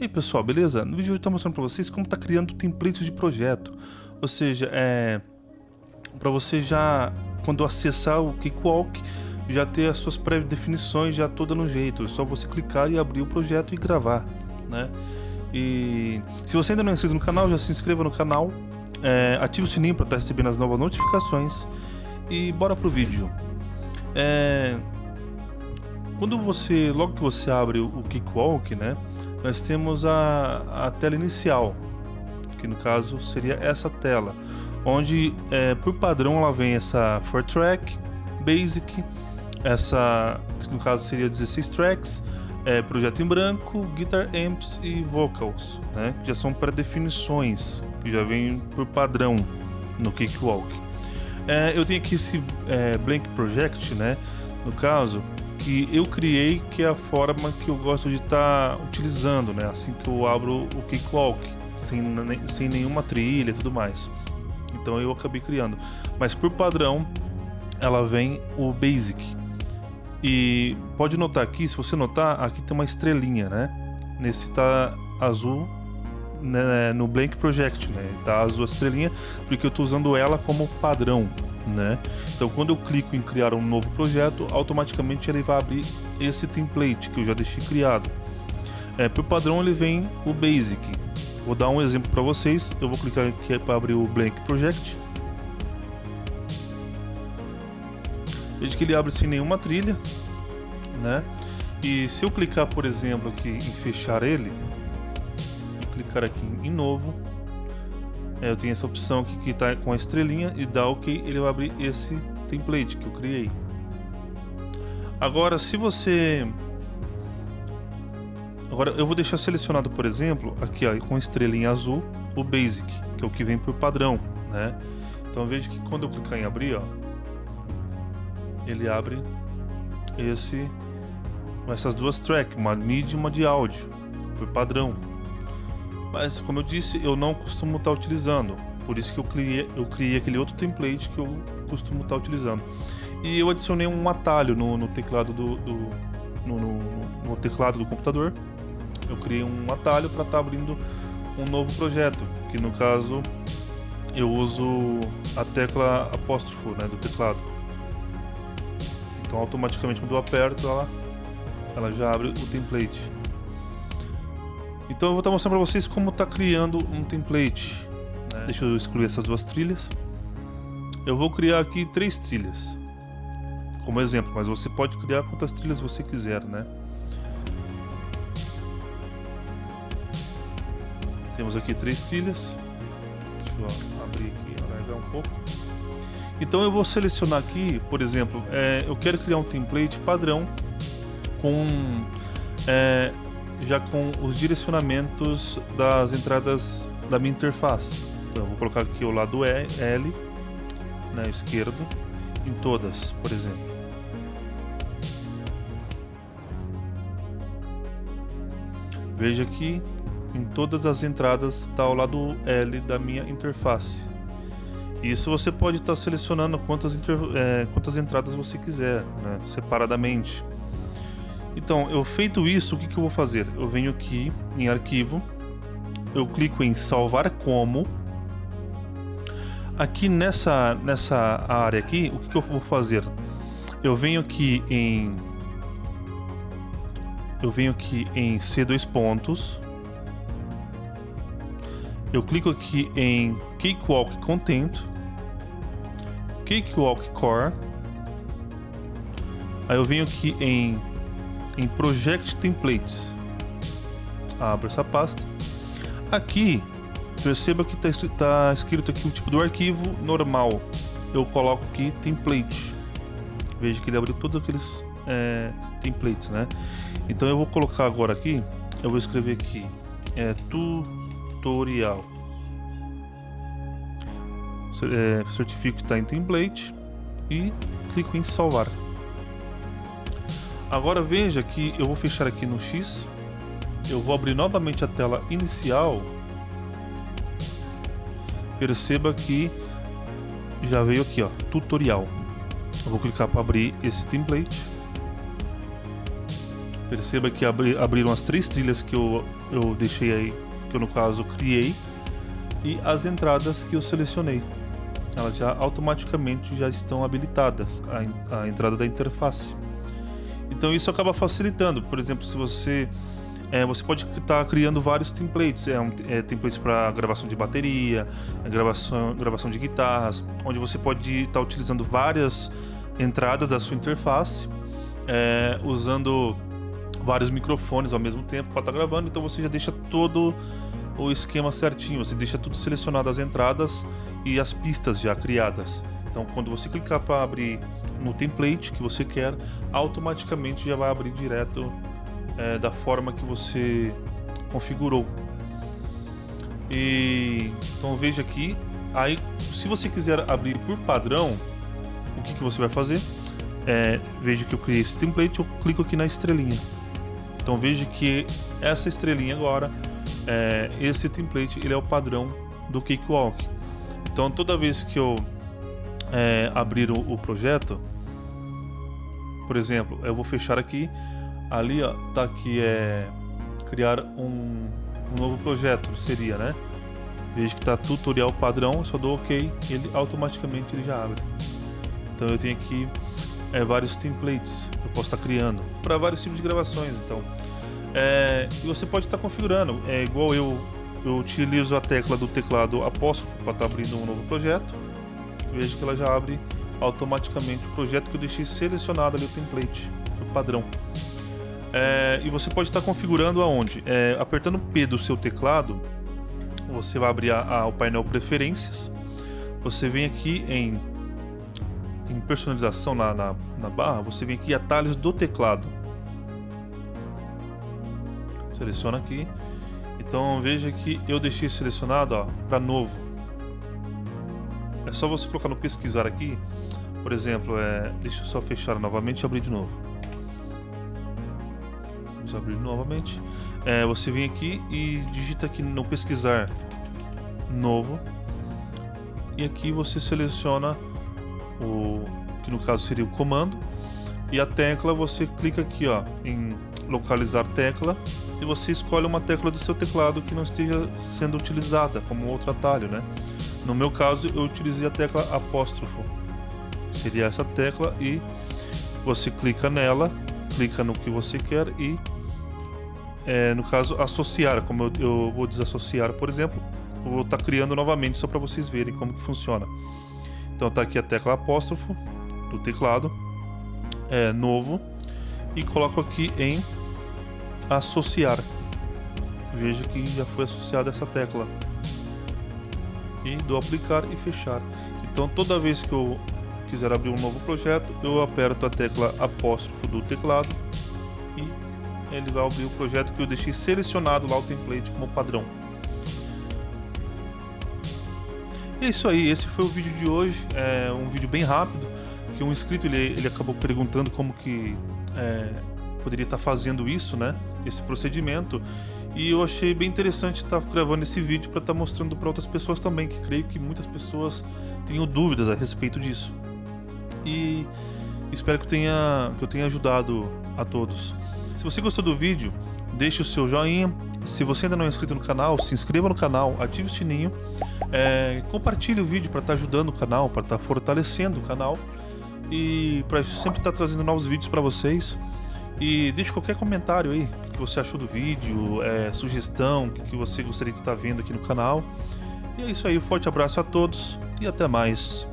E aí pessoal, beleza? No vídeo eu estou mostrando para vocês como está criando templates de projeto. Ou seja, é para você já, quando acessar o Cakewalk, já ter as suas pré-definições já toda no jeito. É só você clicar e abrir o projeto e gravar, né? E se você ainda não é inscrito no canal, já se inscreva no canal, é, ative o sininho para estar tá recebendo as novas notificações e bora pro vídeo. É, quando você, logo que você abre o Cakewalk, né? Nós temos a, a tela inicial, que no caso seria essa tela, onde é, por padrão ela vem essa 4-track, Basic, essa que no caso seria 16 tracks, é, projeto em branco, guitar amps e vocals, né, que já são pré-definições, que já vem por padrão no Cakewalk. É, eu tenho aqui esse é, Blank Project, né, no caso, que eu criei, que é a forma que eu gosto de estar tá utilizando, né? Assim que eu abro o Cakewalk, sem, sem nenhuma trilha e tudo mais. Então eu acabei criando. Mas por padrão, ela vem o Basic. E pode notar aqui, se você notar, aqui tem uma estrelinha, né? Nesse tá azul né, no Blank Project, né? Tá azul a estrelinha, porque eu estou usando ela como padrão, né? Então quando eu clico em criar um novo projeto, automaticamente ele vai abrir esse template que eu já deixei criado. É, por padrão ele vem o Basic. Vou dar um exemplo para vocês. Eu vou clicar aqui para abrir o Blank Project. Veja que ele abre sem nenhuma trilha, né? E se eu clicar, por exemplo, aqui em fechar ele, clicar aqui em novo, eu tenho essa opção aqui que está com a estrelinha e dá OK, ele vai abrir esse template que eu criei. Agora, se você... Agora, eu vou deixar selecionado, por exemplo, aqui ó, com estrelinha azul, o Basic, que é o que vem por padrão, né? Então veja que quando eu clicar em abrir, ó, ele abre esse, essas duas tracks, uma MIDI e uma de áudio, por padrão, mas como eu disse, eu não costumo estar tá utilizando. Por isso que eu criei, eu criei aquele outro template que eu costumo estar tá utilizando. E eu adicionei um atalho no, no teclado do, do no, no, no, teclado do computador. Eu criei um atalho para estar tá abrindo um novo projeto, que no caso eu uso a tecla apóstrofo né, do teclado. Então automaticamente quando eu aperto ela, ela já abre o template. Então eu vou estar mostrando para vocês como está criando um template. Né? Deixa eu excluir essas duas trilhas. Eu vou criar aqui três trilhas. Como exemplo, mas você pode criar quantas trilhas você quiser, né? Temos aqui três trilhas. Deixa eu abrir aqui, alargar um pouco. Então eu vou selecionar aqui, por exemplo, é, eu quero criar um template padrão com é, já com os direcionamentos das entradas da minha interface. Então eu vou colocar aqui o lado L, né, esquerdo, em todas, por exemplo. Veja que em todas as entradas está o lado L da minha interface. Isso você pode estar tá selecionando quantas, é, quantas entradas você quiser, né, separadamente. Então, eu feito isso, o que, que eu vou fazer? Eu venho aqui em arquivo, eu clico em salvar como. Aqui nessa, nessa área aqui, o que, que eu vou fazer? Eu venho aqui em... Eu venho aqui em C2 pontos. Eu clico aqui em Cakewalk Content. Cakewalk Core. Aí eu venho aqui em em Project Templates. Abro essa pasta. Aqui, perceba que está tá escrito aqui o tipo do arquivo normal. Eu coloco aqui template. Veja que ele abriu todos aqueles é, templates, né? Então eu vou colocar agora aqui, eu vou escrever aqui, é, tutorial. É, certifico que está em template e clico em salvar. Agora veja que eu vou fechar aqui no X, eu vou abrir novamente a tela inicial. Perceba que já veio aqui, ó, tutorial. Eu vou clicar para abrir esse template. Perceba que abri, abriram as três trilhas que eu, eu deixei aí, que eu no caso criei, e as entradas que eu selecionei. Elas já automaticamente já estão habilitadas, a, a entrada da interface. Então isso acaba facilitando. Por exemplo, se você é, você pode estar tá criando vários templates, é, um, é templates para gravação de bateria, gravação, gravação de guitarras, onde você pode estar tá utilizando várias entradas da sua interface, é, usando vários microfones ao mesmo tempo para estar tá gravando. Então você já deixa todo o esquema certinho, você deixa tudo selecionado as entradas e as pistas já criadas. Então, quando você clicar para abrir no template que você quer, automaticamente já vai abrir direto é, da forma que você configurou. E então veja aqui, aí se você quiser abrir por padrão, o que, que você vai fazer? É, veja que eu criei esse template, eu clico aqui na estrelinha. Então veja que essa estrelinha agora, é, esse template, ele é o padrão do Cakewalk. Então toda vez que eu é, abrir o, o, projeto, por exemplo, eu vou fechar aqui, ali ó, tá aqui é criar um, um novo projeto, seria, né? Veja que tá tutorial padrão, só dou OK, ele automaticamente ele já abre. Então eu tenho aqui é, vários templates eu posso estar tá criando para vários tipos de gravações. Então, é, e você pode estar tá configurando. É igual eu, eu utilizo a tecla do teclado apóstrofo para estar tá abrindo um novo projeto veja que ela já abre automaticamente o projeto que eu deixei selecionado ali o template, o padrão. É, e você pode estar configurando aonde? É, apertando P do seu teclado, você vai abrir a, a, o painel Preferências. Você vem aqui em, em personalização na, na, na barra, você vem aqui atalhos do teclado. Seleciona aqui. Então veja que eu deixei selecionado para novo. É só você colocar no pesquisar aqui, por exemplo, é, deixa eu só fechar novamente e abrir de novo. Vamos abrir novamente. É, você vem aqui e digita aqui no pesquisar novo. E aqui você seleciona o que no caso seria o comando e a tecla você clica aqui ó em localizar tecla e você escolhe uma tecla do seu teclado que não esteja sendo utilizada como outro atalho, né? No meu caso, eu utilizei a tecla apóstrofo. Seria essa tecla e você clica nela, clica no que você quer e, é, no caso, associar. Como eu, eu, vou desassociar, por exemplo, vou estar tá criando novamente só para vocês verem como que funciona. Então tá aqui a tecla apóstrofo do teclado, é novo e coloco aqui em associar. Veja que já foi associada essa tecla e do aplicar e fechar. Então toda vez que eu quiser abrir um novo projeto, eu aperto a tecla apóstrofo do teclado e ele vai abrir o projeto que eu deixei selecionado lá o template como padrão. E é isso aí, esse foi o vídeo de hoje, é um vídeo bem rápido, que um inscrito ele, ele acabou perguntando como que é, poderia estar fazendo isso, né? Esse procedimento. E eu achei bem interessante estar gravando esse vídeo para estar mostrando para outras pessoas também, que creio que muitas pessoas tenham dúvidas a respeito disso. E espero que, tenha, que eu tenha ajudado a todos. Se você gostou do vídeo, deixe o seu joinha. Se você ainda não é inscrito no canal, se inscreva no canal, ative o sininho, é, compartilhe o vídeo para estar ajudando o canal, para estar fortalecendo o canal e para sempre estar trazendo novos vídeos para vocês. E deixe qualquer comentário aí, o que você achou do vídeo, é, sugestão, o que você gostaria de estar vendo aqui no canal. E é isso aí, um forte abraço a todos e até mais.